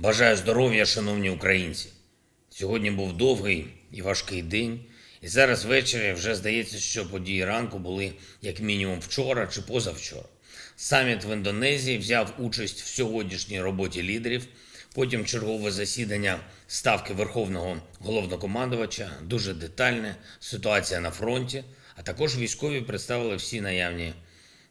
Бажаю здоров'я, шановні українці. Сьогодні був довгий і важкий день, і зараз ввечері вже здається, що події ранку були як мінімум вчора чи позавчора. Саміт в Індонезії взяв участь в сьогоднішній роботі лідерів. Потім чергове засідання ставки Верховного головнокомандувача, дуже детальне, ситуація на фронті, а також військові представили всі наявні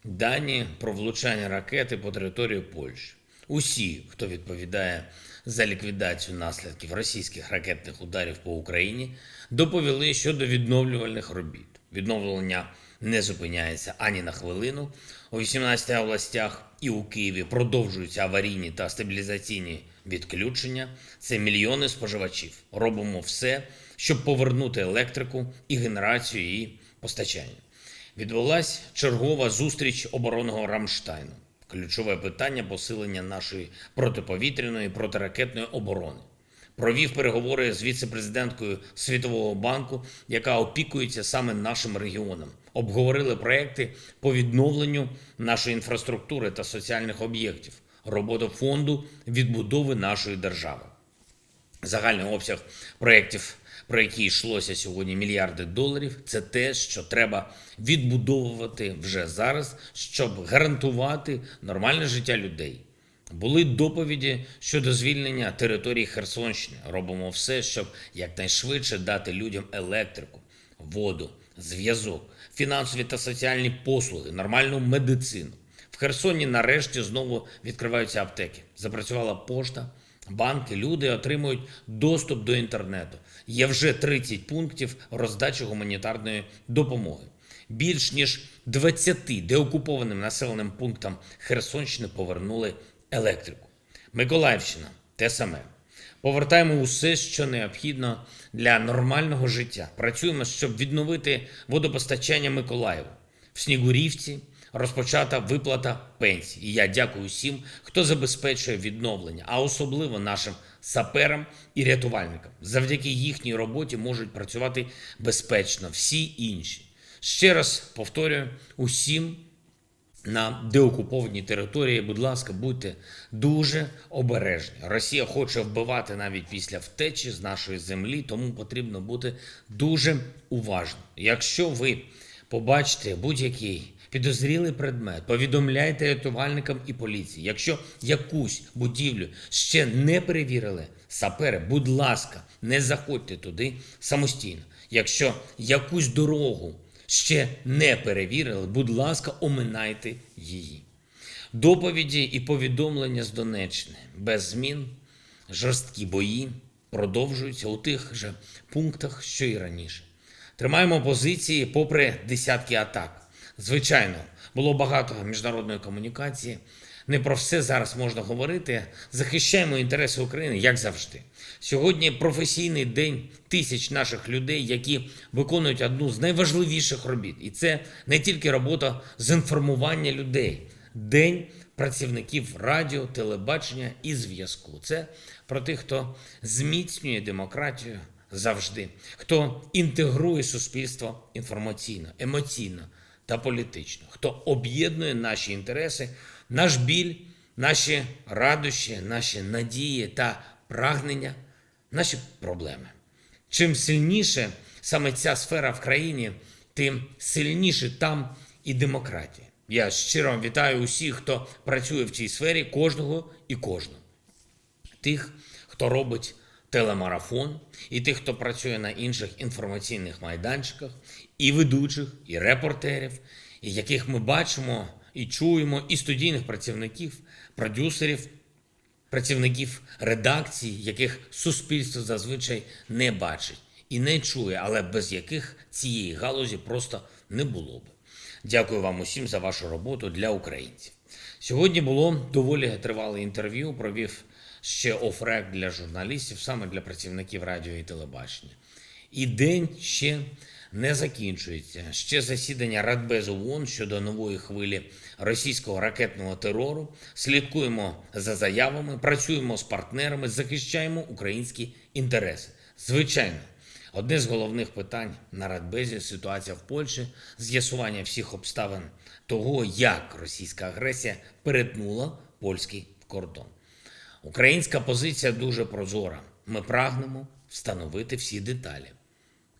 дані про влучання ракети по території Польщі. Усі, хто відповідає за ліквідацію наслідків російських ракетних ударів по Україні, доповіли щодо відновлювальних робіт. Відновлення не зупиняється ані на хвилину. У 18 областях і у Києві продовжуються аварійні та стабілізаційні відключення. Це мільйони споживачів. Робимо все, щоб повернути електрику і генерацію і постачання. Відбулась чергова зустріч оборонного Рамштайну. Ключове питання посилення нашої протиповітряної протиракетної оборони. Провів переговори з віце-президенткою Світового банку, яка опікується саме нашим регіоном. Обговорили проекти по відновленню нашої інфраструктури та соціальних об'єктів, роботу фонду відбудови нашої держави. Загальний обсяг проєктів, про які йшлося сьогодні мільярди доларів, це те, що треба відбудовувати вже зараз, щоб гарантувати нормальне життя людей. Були доповіді щодо звільнення території Херсонщини. Робимо все, щоб якнайшвидше дати людям електрику, воду, зв'язок, фінансові та соціальні послуги, нормальну медицину. В Херсоні нарешті знову відкриваються аптеки. Запрацювала пошта, банки, люди отримують доступ до інтернету. Є вже 30 пунктів роздачі гуманітарної допомоги. Більш ніж 20 деокупованим населеним пунктам Херсонщини повернули електрику. Миколаївщина те саме. Повертаємо усе, що необхідно для нормального життя. Працюємо, щоб відновити водопостачання Миколаєву. В Снігурівці розпочата виплата пенсій. І я дякую всім, хто забезпечує відновлення, а особливо нашим саперам і рятувальникам. Завдяки їхній роботі можуть працювати безпечно всі інші. Ще раз повторюю усім на деокупованій території, будь ласка, будьте дуже обережні. Росія хоче вбивати навіть після втечі з нашої землі, тому потрібно бути дуже уважним. Якщо ви побачите будь-який підозрілий предмет, повідомляйте рятувальникам і поліції. Якщо якусь будівлю ще не перевірили сапери, будь ласка, не заходьте туди самостійно. Якщо якусь дорогу ще не перевірили, будь ласка, оминайте її. Доповіді і повідомлення з Донеччини без змін, жорсткі бої продовжуються у тих же пунктах, що і раніше. Тримаємо позиції попри десятки атак. Звичайно, було багато міжнародної комунікації. Не про все зараз можна говорити. Захищаємо інтереси України, як завжди. Сьогодні професійний день тисяч наших людей, які виконують одну з найважливіших робіт. І це не тільки робота з інформування людей, день працівників радіо, телебачення і зв'язку. Це про тих, хто зміцнює демократію завжди, хто інтегрує суспільство інформаційно, емоційно та політично, хто об'єднує наші інтереси, наш біль, наші радощі, наші надії та прагнення, наші проблеми. Чим сильніше саме ця сфера в країні, тим сильніше там і демократія. Я щиро вітаю усіх, хто працює в цій сфері, кожного і кожного. Тих, хто робить телемарафон, і тих, хто працює на інших інформаційних майданчиках, і ведучих, і репортерів, і яких ми бачимо і чуємо, і студійних працівників, продюсерів, працівників редакцій, яких суспільство зазвичай не бачить і не чує, але без яких цієї галузі просто не було б. Дякую вам усім за вашу роботу для українців. Сьогодні було доволі тривале інтерв'ю. Провів ще офрек для журналістів, саме для працівників радіо і телебачення. І день ще не закінчується. Ще засідання Радбезу ООН щодо нової хвилі російського ракетного терору. Слідкуємо за заявами, працюємо з партнерами, захищаємо українські інтереси. Звичайно, одне з головних питань на Радбезі ситуація в Польщі, з'ясування всіх обставин того, як російська агресія перетнула польський кордон. Українська позиція дуже прозора. Ми прагнемо встановити всі деталі,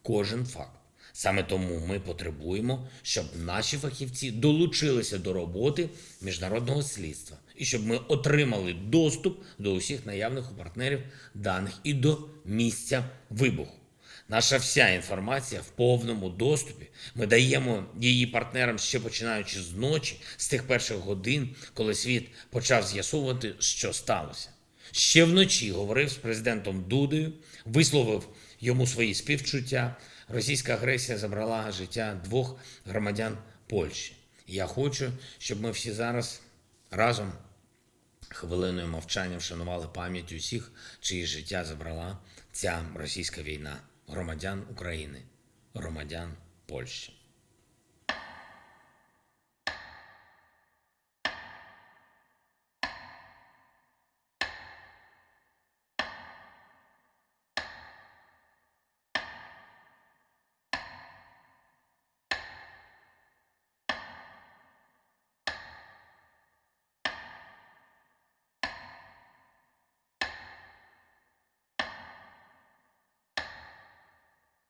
кожен факт. Саме тому ми потребуємо, щоб наші фахівці долучилися до роботи міжнародного слідства і щоб ми отримали доступ до усіх наявних у партнерів даних і до місця вибуху. Наша вся інформація в повному доступі. Ми даємо її партнерам ще починаючи з ночі, з тих перших годин, коли світ почав з'ясовувати, що сталося. Ще вночі говорив з президентом Дудою, висловив йому свої співчуття. Російська агресія забрала життя двох громадян Польщі. Я хочу, щоб ми всі зараз разом хвилиною мовчання вшанували пам'ять усіх, чиї життя забрала ця російська війна, громадян України, громадян Польщі.